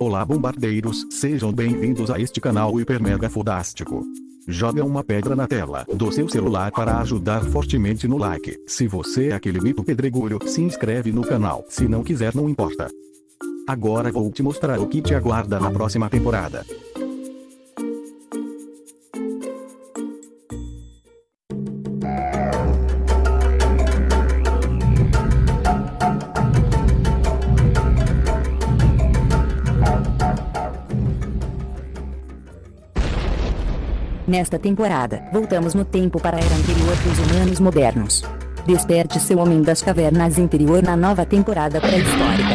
Olá bombardeiros, sejam bem-vindos a este canal hiper mega fodástico. Joga uma pedra na tela do seu celular para ajudar fortemente no like. Se você é aquele mito pedregulho, se inscreve no canal. Se não quiser não importa. Agora vou te mostrar o que te aguarda na próxima temporada. Nesta temporada, voltamos no tempo para a era anterior dos humanos modernos. Desperte seu homem das cavernas interior na nova temporada pré-histórica.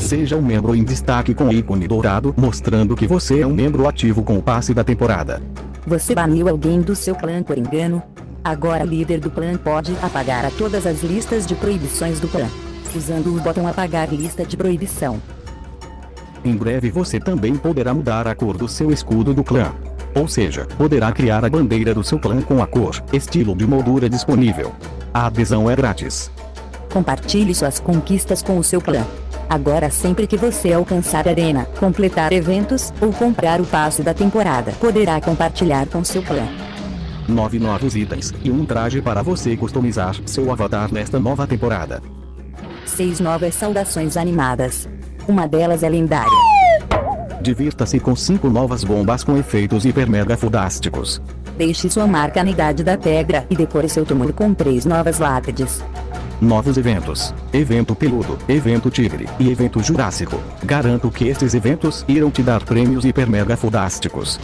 Seja um membro em destaque com ícone dourado, mostrando que você é um membro ativo com o passe da temporada. Você baniu alguém do seu clã por engano? Agora o líder do clã pode apagar a todas as listas de proibições do clã. Usando o botão apagar lista de proibição. Em breve você também poderá mudar a cor do seu escudo do clã. Ou seja, poderá criar a bandeira do seu clã com a cor, estilo de moldura disponível. A adesão é grátis. Compartilhe suas conquistas com o seu clã. Agora sempre que você alcançar a arena, completar eventos, ou comprar o passe da temporada, poderá compartilhar com seu clã. Nove novos itens, e um traje para você customizar seu avatar nesta nova temporada. Seis novas saudações animadas. Uma delas é lendária. Divirta-se com 5 novas bombas com efeitos hiper mega fodásticos. Deixe sua marca na idade da pedra e decore seu túmulo com 3 novas lápides. Novos eventos. Evento Peludo, Evento Tigre e Evento Jurássico. Garanto que estes eventos irão te dar prêmios hiper mega fodásticos.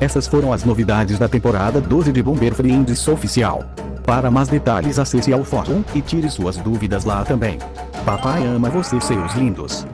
Essas foram as novidades da temporada 12 de Bomber Friends Oficial. Para mais detalhes acesse ao fórum e tire suas dúvidas lá também. Papai ama você seus lindos.